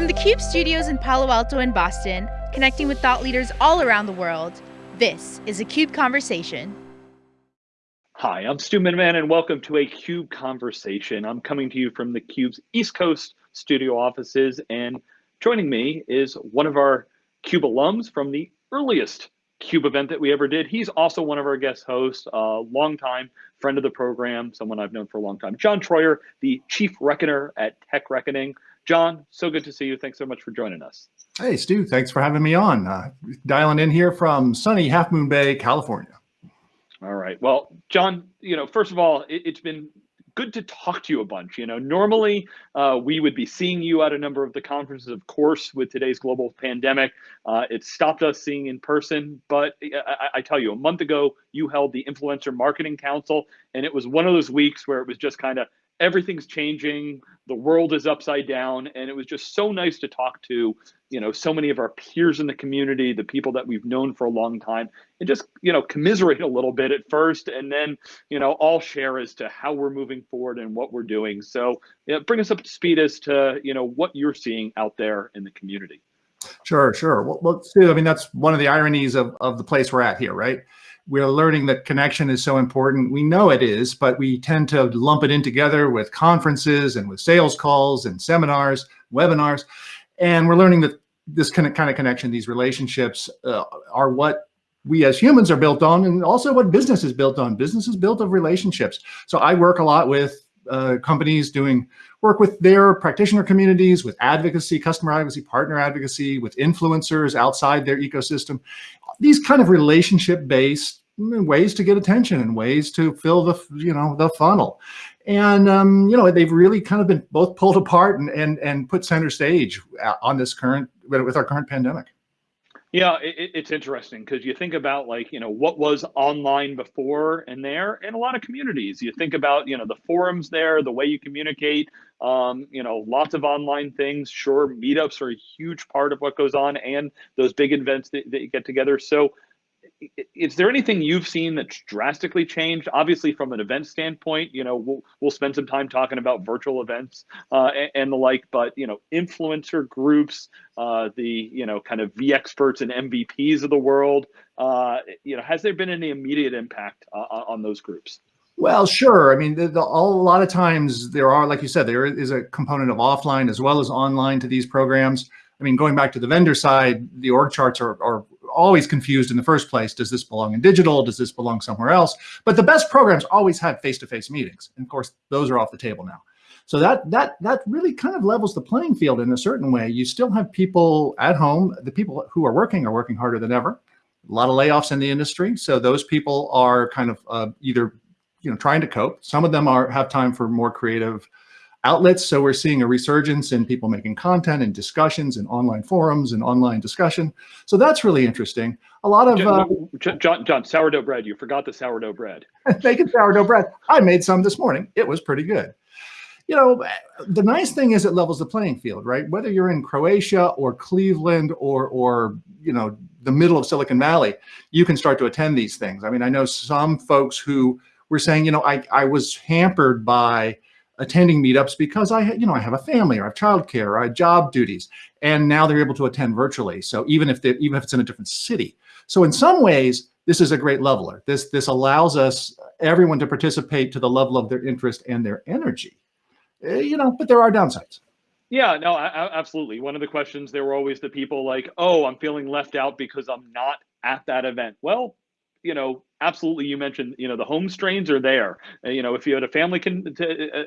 From the CUBE studios in Palo Alto and Boston, connecting with thought leaders all around the world, this is a CUBE Conversation. Hi, I'm Stu Miniman and welcome to a CUBE Conversation. I'm coming to you from the CUBE's East Coast studio offices and joining me is one of our CUBE alums from the earliest CUBE event that we ever did. He's also one of our guest hosts, a longtime friend of the program, someone I've known for a long time. John Troyer, the Chief Reckoner at Tech Reckoning. John, so good to see you. Thanks so much for joining us. Hey, Stu, thanks for having me on. Uh, dialing in here from sunny Half Moon Bay, California. All right. Well, John, you know, first of all, it, has been good to talk to you a bunch. You know, normally uh, we would be seeing you at a number of the conferences. Of course, with today's global pandemic, uh, it stopped us seeing in person. But I, I, tell you, a month ago, you held the Influencer Marketing Council, and it was one of those weeks where it was just kind of everything's changing the world is upside down and it was just so nice to talk to you know so many of our peers in the community the people that we've known for a long time and just you know commiserate a little bit at first and then you know all share as to how we're moving forward and what we're doing so you know, bring us up to speed as to you know what you're seeing out there in the community Sure, sure. Well, Stu, I mean, that's one of the ironies of, of the place we're at here, right? We're learning that connection is so important. We know it is, but we tend to lump it in together with conferences and with sales calls and seminars, webinars. And we're learning that this kind of, kind of connection, these relationships uh, are what we as humans are built on and also what business is built on. Business is built of relationships. So I work a lot with uh, companies doing work with their practitioner communities, with advocacy, customer advocacy, partner advocacy, with influencers outside their ecosystem. These kind of relationship-based ways to get attention and ways to fill the, you know, the funnel. And, um, you know, they've really kind of been both pulled apart and, and, and put center stage uh, on this current, with our current pandemic. Yeah, it, it's interesting because you think about like, you know, what was online before and there in a lot of communities. You think about, you know, the forums there, the way you communicate, um, you know, lots of online things. Sure, meetups are a huge part of what goes on and those big events that, that you get together. So is there anything you've seen that's drastically changed? Obviously, from an event standpoint, you know, we'll we'll spend some time talking about virtual events uh, and, and, the like. But you know, influencer groups, uh, the you know, kind of vExperts and MVPs of the world. Uh, you know, has there been any immediate impact uh, on those groups? Well, sure. I mean, the, the, a lot of times there are, like you said, there is a component of offline as well as online to these programs. I mean, going back to the vendor side, the org charts are, are always confused in the first place. Does this belong in digital? Does this belong somewhere else? But the best programs always had face-to-face -face meetings. And of course, those are off the table now. So that that that really kind of levels the playing field in a certain way. You still have people at home. The people who are working are working harder than ever. A lot of layoffs in the industry. So those people are kind of uh, either you know trying to cope. Some of them are have time for more creative outlets. So we're seeing a resurgence in people making content and discussions and online forums and online discussion. So that's really interesting. A lot of uh, John, John, sourdough bread. You forgot the sourdough bread. making sourdough bread. I made some this morning. It was pretty good. You know, the nice thing is it levels the playing field, right? Whether you're in Croatia or Cleveland or, or you know, the middle of Silicon Valley, you can start to attend these things. I mean, I know some folks who were saying, you know, I, I was hampered by attending meetups because I, you know, I have a family or I have childcare or I have job duties, and now they're able to attend virtually. So even if they, even if it's in a different city, so in some ways, this is a great leveler. This this allows us everyone to participate to the level of their interest and their energy. Eh, you know, but there are downsides. Yeah, no, I, absolutely. One of the questions there were always the people like, "Oh, I'm feeling left out because I'm not at that event." Well, you know, absolutely you mentioned you know the home strains are there. Uh, you know if you had a family con-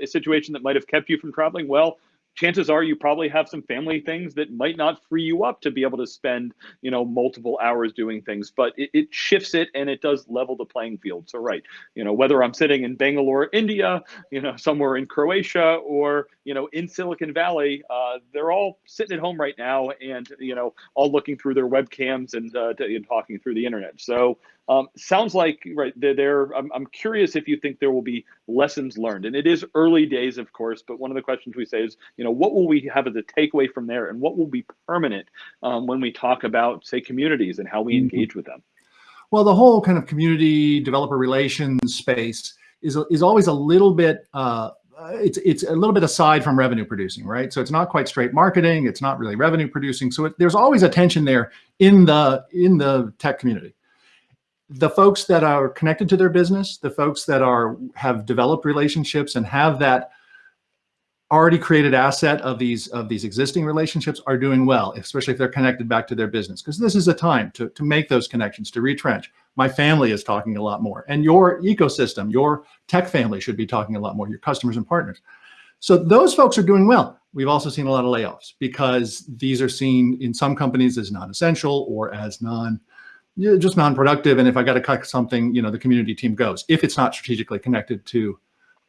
a situation that might have kept you from traveling well chances are you probably have some family things that might not free you up to be able to spend you know multiple hours doing things but it, it, shifts it and it does level the playing field. So right you know whether i'm sitting in bangalore india you know somewhere in croatia or you know in silicon valley uh, they're all sitting at home right now and you know all looking through their webcams and, uh, and talking through the internet. So um, sounds like right there. there I'm, I'm curious if you think there will be lessons learned, and it is early days, of course. But one of the questions we say is, you know, what will we have as a takeaway from there, and what will be permanent um, when we talk about, say, communities and how we mm-hmm. engage with them? Well, the whole kind of community developer relations space is is always a little bit uh, uh, it's it's a little bit aside from revenue producing, right? So it's not quite straight marketing. It's not really revenue producing. So it, there's always a tension there in the in the tech community. The folks that are connected to their business, the folks that are have developed relationships and have that already created asset of these of these existing relationships are doing well, especially if they're connected back to their business, because this is a time to, to make those connections, to retrench. My family is talking a lot more and your ecosystem, your tech family should be talking a lot more, your customers and partners. So those folks are doing well. We've also seen a lot of layoffs because these are seen in some companies as non-essential or as non, just non-productive. And if I got to cut something, you know, the community team goes, if it's not strategically connected to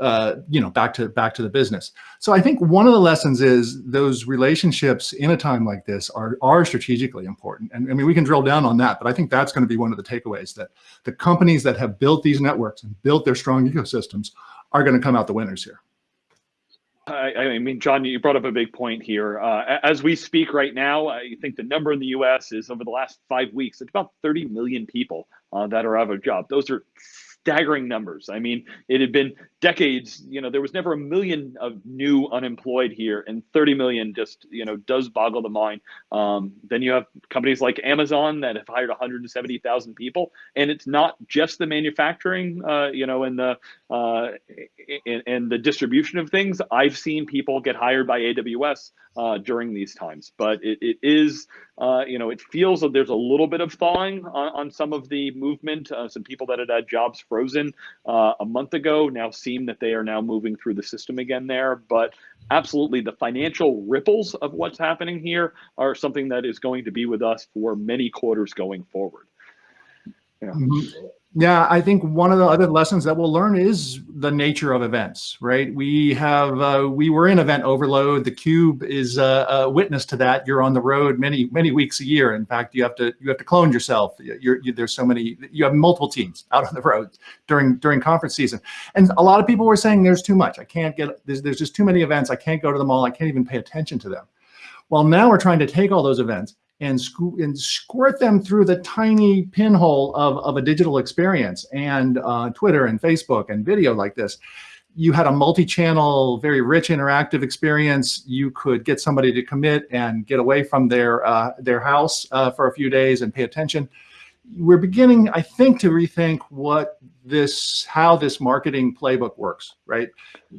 uh, you know, back to back to the business. So I think one of the lessons is those relationships in a time like this are are strategically important. And I mean, we can drill down on that, but I think that's going to be one of the takeaways that the companies that have built these networks and built their strong ecosystems are going to come out the winners here. I, I, mean, John, you brought up a big point here. Uh, as we speak right now, I think the number in the U.S. is over the last five weeks, it's about 30 million people uh, that are out of a job. Those are staggering numbers. I mean, it had been decades, you know, there was never a million of new unemployed here, and 30 million just, you know, does boggle the mind. Um, then you have companies like Amazon that have hired 170,000 people, and it's not just the manufacturing, uh, you know, and the uh, and, and the distribution of things. I've seen people get hired by AWS uh, during these times, but it, it is, uh, you know, it feels that there's a little bit of thawing on, on some of the movement. Uh, some people that had had jobs frozen uh, a month ago now seem that they are now moving through the system again there. But absolutely, the financial ripples of what's happening here are something that is going to be with us for many quarters going forward. Yeah. Mm -hmm. Yeah, I think one of the other lessons that we'll learn is the nature of events, right? We have, uh, we were in event overload. The Cube is a, a, witness to that. You're on the road many, many weeks a year. In fact, you have to, you have to clone yourself. You're, you, there's so many, you have multiple teams out on the road during, during conference season. And a lot of people were saying there's too much. I can't get, there's, there's just too many events. I can't go to them all. I can't even pay attention to them. Well, now we're trying to take all those events and, and squirt them through the tiny pinhole of, of a digital experience and uh, Twitter and Facebook and video like this. You had a multi-channel, very rich interactive experience. You could get somebody to commit and get away from their, uh, their house uh, for a few days and pay attention. We're beginning, I think, to rethink what this, how this marketing playbook works, right?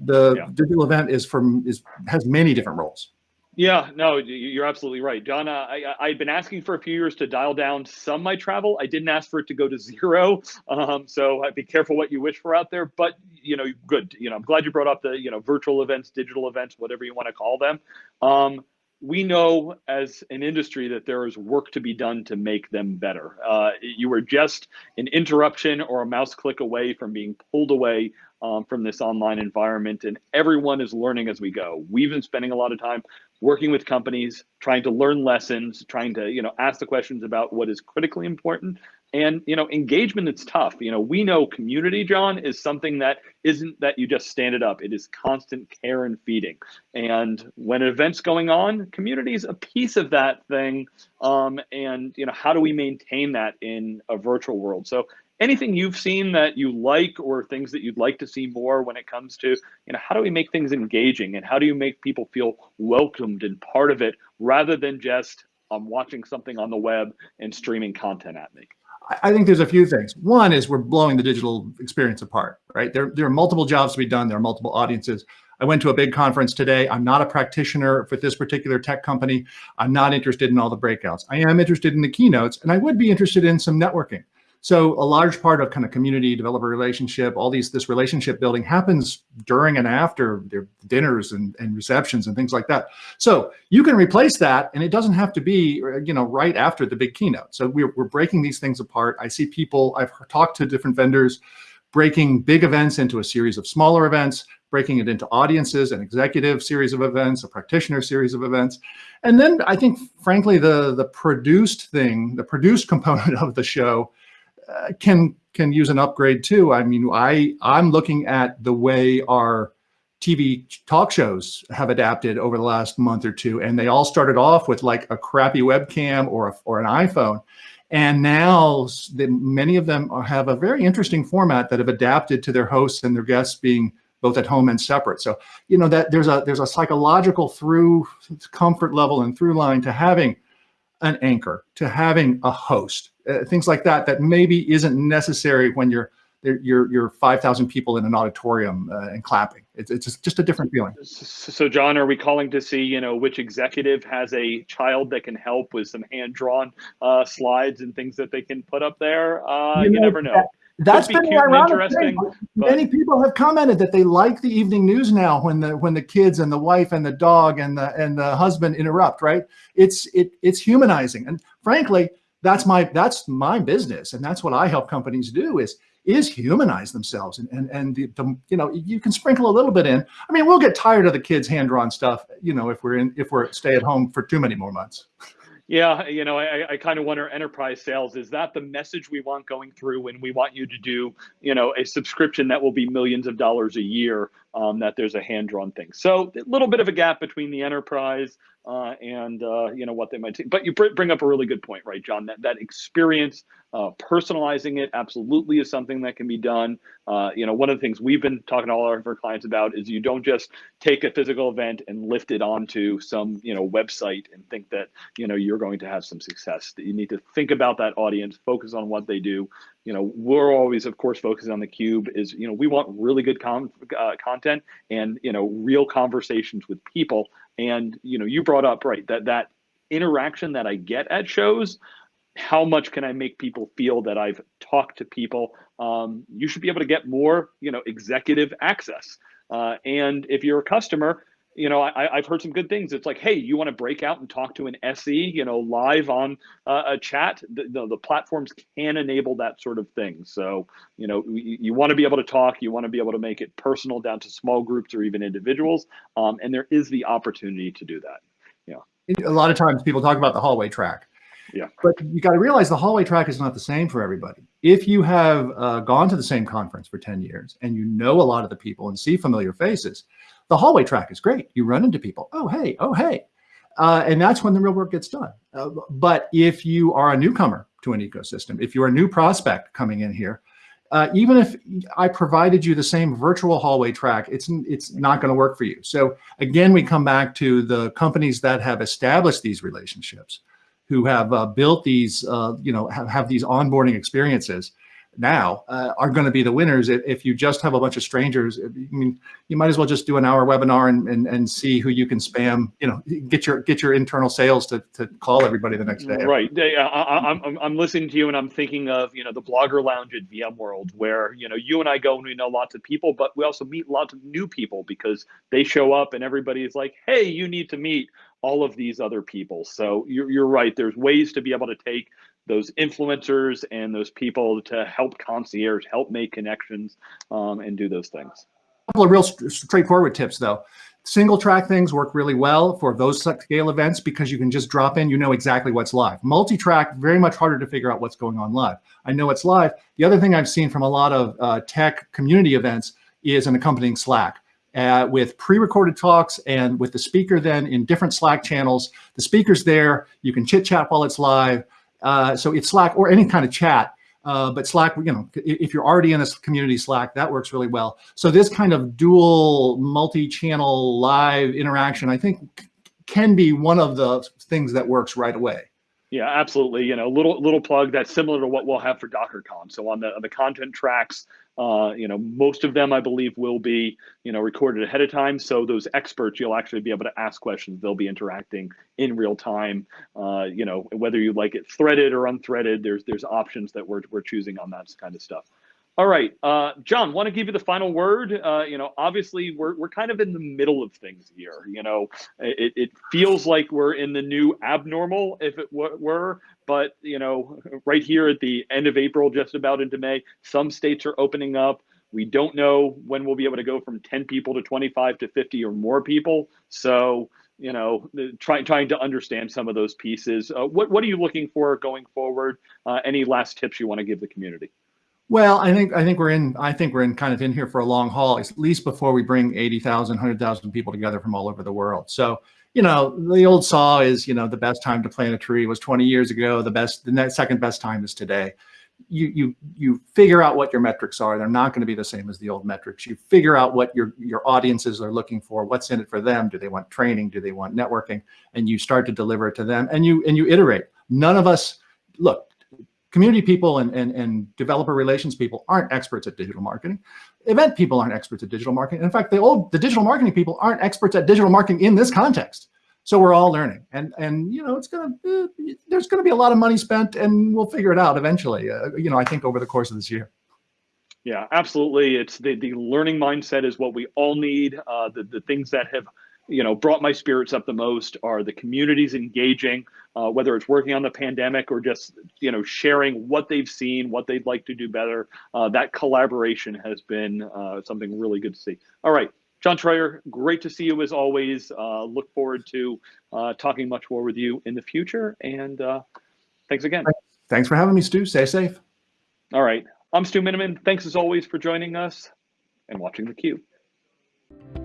The yeah. digital event is from, is, has many different roles yeah, no, you're absolutely right, John. Uh, I I've been asking for a few years to dial down some my travel. I didn't ask for it to go to zero, um, so I'd be careful what you wish for out there. But you know, good. You know, I'm glad you brought up the you know virtual events, digital events, whatever you want to call them. Um, we know as an industry that there is work to be done to make them better. Uh, you were just an interruption or a mouse click away from being pulled away um, from this online environment, and everyone is learning as we go. We've been spending a lot of time working with companies, trying to learn lessons, trying to, you know, ask the questions about what is critically important. And, you know, engagement it's tough. You know, we know community, John, is something that isn't that you just stand it up. It is constant care and feeding. And when an event's going on, community is a piece of that thing. Um, and, you know, how do we maintain that in a virtual world? So anything you've seen that you like or things that you'd like to see more when it comes to you know how do we make things engaging and how do you make people feel welcomed and part of it rather than just i'm watching something on the web and streaming content at me I think there's a few things. One is we're blowing the digital experience apart, right? There, there are multiple jobs to be done. There are multiple audiences. I went to a big conference today. I'm not a practitioner for this particular tech company. I'm not interested in all the breakouts. I am interested in the keynotes, and I would be interested in some networking. So a large part of kind of community developer relationship, all these, this relationship building happens during and after their dinners and, and receptions and things like that. So you can replace that and it doesn't have to be, you know, right after the big keynote. So we're, we're breaking these things apart. I see people, I've talked to different vendors, breaking big events into a series of smaller events, breaking it into audiences, an executive series of events, a practitioner series of events. And then I think, frankly, the, the produced thing, the produced component of the show can can use an upgrade too. I mean, I I'm looking at the way our TV talk shows have adapted over the last month or two, and they all started off with like a crappy webcam or a, or an iPhone, and now the, many of them have a very interesting format that have adapted to their hosts and their guests being both at home and separate. So, you know, that there's a, there's a psychological through comfort level and through line to having an anchor, to having a host, uh, things like that, that maybe isn't necessary when you're, you're, you're 5,000 people in an auditorium uh, and clapping. It's, it's just a different feeling. So John, are we calling to see, you know, which executive has a child that can help with some hand-drawn uh, slides and things that they can put up there? Uh, you, you never know. That, that's been ironic thing. Many people have commented that they like the evening news now when the when the kids and the wife and the dog and the and the husband interrupt. Right? It's it it's humanizing, and frankly, that's my that's my business, and that's what I help companies do is is humanize themselves and and and the, the, you know you can sprinkle a little bit in. I mean we'll get tired of the kids hand drawn stuff you know if we're in if we're stay at home for too many more months. Yeah, you know, I, I kind of wonder enterprise sales, is that the message we want going through when we want you to do, you know, a subscription that will be millions of dollars a year, um, that there's a hand-drawn thing. So a little bit of a gap between the enterprise uh, and, uh, you know, what they might take. But you bring up a really good point, right, John? That, that experience, uh, personalizing it absolutely is something that can be done. Uh, you know, one of the things we've been talking to all of our clients about is you don't just take a physical event and lift it onto some, you know, website and think that, you know, you're going to have some success. You need to think about that audience, focus on what they do. You know, we're always, of course, focusing on the cube is, you know, we want really good uh, content and, you know, real conversations with people. And, you know, you brought up, right, that that interaction that I get at shows, how much can I make people feel that I've talked to people? Um, you should be able to get more, you know, executive access. Uh, and if you're a customer, you know, I, have heard some good things. It's like, hey, you want to break out and talk to an SE, you know, live on uh, a chat. The, the, the, platforms can enable that sort of thing. So, you know, you, you, want to be able to talk. You want to be able to make it personal down to small groups or even individuals. Um, and there is the opportunity to do that. Yeah. A lot of times people talk about the hallway track. Yeah. But you got to realize the hallway track is not the same for everybody. If you have uh, gone to the same conference for 10 years and you know a lot of the people and see familiar faces, the hallway track is great. You run into people. Oh, hey, oh, hey. Uh, and that's when the real work gets done. Uh, but if you are a newcomer to an ecosystem, if you're a new prospect coming in here, uh, even if I provided you the same virtual hallway track, it's it's not going to work for you. So again, we come back to the companies that have established these relationships who have uh, built these, uh, you know, have, have these onboarding experiences now uh, are going to be the winners. If, if, you just have a bunch of strangers, I mean, you might as well just do an hour webinar and, and, and see who you can spam, you know, get your get your internal sales to, to call everybody the next day. Right. I, I'm, I'm listening to you and I'm thinking of, you know, the blogger lounge at VMworld where, you know, you and I go and we know lots of people, but we also meet lots of new people because they show up and everybody is like, hey, you need to meet all of these other people. So you're, you're right. There's ways to be able to take those influencers and those people to help concierge, help make connections um, and do those things. A couple of real straightforward tips though. Single track things work really well for those scale events because you can just drop in, you know exactly what's live. Multi-track, very much harder to figure out what's going on live. I know it's live. The other thing I've seen from a lot of uh, tech community events is an accompanying Slack uh, with pre-recorded talks and with the speaker then in different Slack channels. The speaker's there, you can chit chat while it's live. Uh, so it's Slack or any kind of chat, uh, but Slack, you know, if you're already in this community Slack, that works really well. So this kind of dual multi-channel live interaction, I think can be one of the things that works right away. Yeah, absolutely. You know, little little plug that's similar to what we'll have for DockerCon. So on the on the content tracks, uh, you know, most of them I believe will be you know recorded ahead of time. So those experts, you'll actually be able to ask questions. They'll be interacting in real time. Uh, you know, whether you like it threaded or unthreaded, there's there's options that we're we're choosing on that kind of stuff. All right, uh, John, want to give you the final word. Uh, you know, obviously we're, we're kind of in the middle of things here. You know, it, it feels like we're in the new abnormal, if it were, but you know, right here at the end of April, just about into May, some states are opening up. We don't know when we'll be able to go from 10 people to 25 to 50 or more people. So, you know, trying trying to understand some of those pieces. Uh, what what are you looking for going forward? Uh, any last tips you want to give the community? Well, I think I think we're in I think we're in kind of in here for a long haul, at least before we bring 80,000, 100,000 people together from all over the world. So, you know, the old saw is, you know, the best time to plant a tree was 20 years ago. The best, the next second best time is today. you you you figure out what your metrics are. They're not going to be the same as the old metrics. You figure out what your your audiences are looking for. What's in it for them? Do they want training? Do they want networking? And you start to deliver it to them. And you and you iterate. None of us look. Community people and, and, and developer relations people aren't experts at digital marketing. Event people aren't experts at digital marketing. In fact, the old the digital marketing people aren't experts at digital marketing in this context. So we're all learning, and and you know it's gonna uh, there's gonna be a lot of money spent, and we'll figure it out eventually. Uh, you know, I think over the course of this year. Yeah, absolutely. It's the the learning mindset is what we all need. Uh, the the things that have you know brought my spirits up the most are the communities engaging, uh, whether it's working on the pandemic or just you know sharing what they've seen, what they'd like to do better. Uh, that collaboration has been uh, something really good to see. All right. John Troyer, great to see you as always. Uh, look forward to uh, talking much more with you in the future. And uh, thanks again. Thanks for having me, Stu. Stay safe. All right. I'm Stu Miniman. Thanks as always for joining us and watching theCUBE.